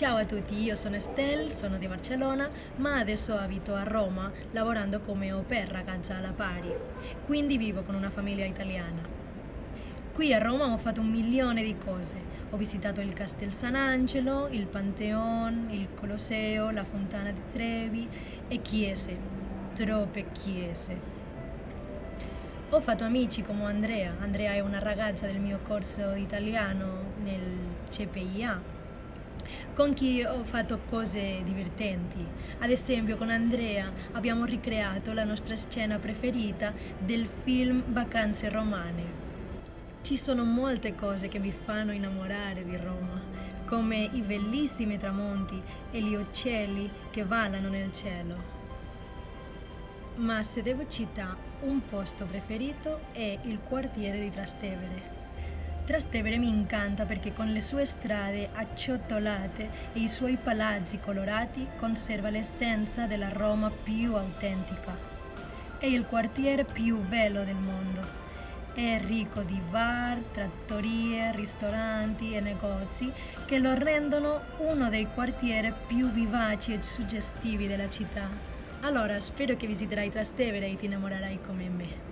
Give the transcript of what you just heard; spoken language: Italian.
Ciao a tutti, io sono Estelle, sono di Barcellona, ma adesso abito a Roma lavorando come au pair ragazza alla pari, quindi vivo con una famiglia italiana. Qui a Roma ho fatto un milione di cose. Ho visitato il Castel San Angelo, il Pantheon, il Colosseo, la Fontana di Trevi e chiese, troppe chiese. Ho fatto amici come Andrea. Andrea è una ragazza del mio corso italiano nel CPIA con chi ho fatto cose divertenti. Ad esempio con Andrea abbiamo ricreato la nostra scena preferita del film Vacanze romane. Ci sono molte cose che mi fanno innamorare di Roma, come i bellissimi tramonti e gli uccelli che ballano nel cielo. Ma se devo citare un posto preferito è il quartiere di Trastevere. Trastevere mi incanta perché con le sue strade acciottolate e i suoi palazzi colorati conserva l'essenza della Roma più autentica. È il quartiere più bello del mondo. È ricco di bar, trattorie, ristoranti e negozi che lo rendono uno dei quartieri più vivaci e suggestivi della città. Allora spero che visiterai Trastevere e ti innamorerai come me.